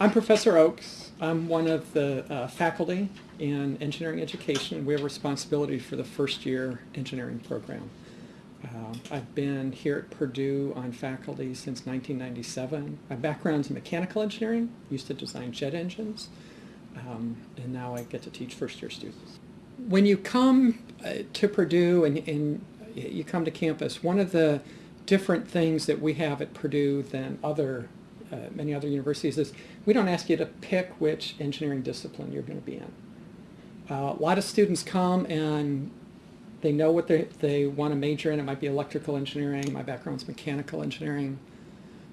I'm Professor Oakes. I'm one of the uh, faculty in engineering education. We have responsibility for the first year engineering program. Uh, I've been here at Purdue on faculty since 1997. My background's in mechanical engineering, used to design jet engines, um, and now I get to teach first year students. When you come uh, to Purdue and, and you come to campus, one of the different things that we have at Purdue than other uh, many other universities is we don't ask you to pick which engineering discipline you're going to be in. Uh, a lot of students come and they know what they, they want to major in. It might be electrical engineering. My background's mechanical engineering.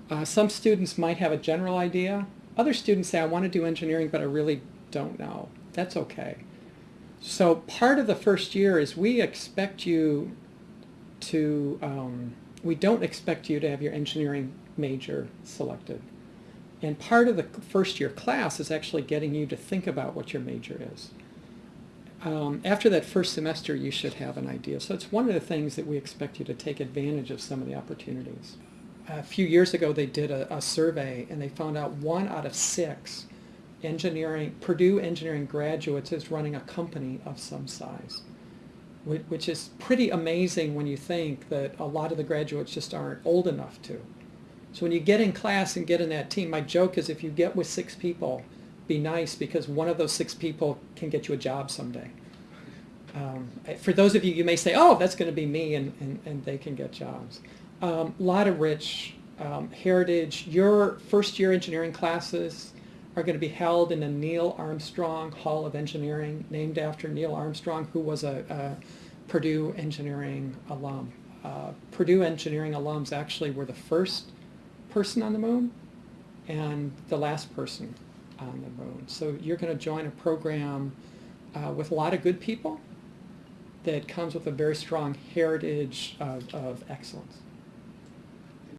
Uh, some students might have a general idea. Other students say, I want to do engineering, but I really don't know. That's okay. So part of the first year is we expect you to, um, we don't expect you to have your engineering major selected. And part of the first year class is actually getting you to think about what your major is. Um, after that first semester, you should have an idea. So it's one of the things that we expect you to take advantage of some of the opportunities. A few years ago, they did a, a survey, and they found out one out of six engineering, Purdue engineering graduates is running a company of some size, which is pretty amazing when you think that a lot of the graduates just aren't old enough to. So when you get in class and get in that team, my joke is if you get with six people, be nice because one of those six people can get you a job someday. Um, for those of you, you may say, oh, that's going to be me, and, and, and they can get jobs. A um, lot of rich um, heritage. Your first year engineering classes are going to be held in the Neil Armstrong Hall of Engineering, named after Neil Armstrong, who was a, a Purdue engineering alum. Uh, Purdue engineering alums actually were the first person on the moon and the last person on the moon. So you're going to join a program uh, with a lot of good people that comes with a very strong heritage of, of excellence.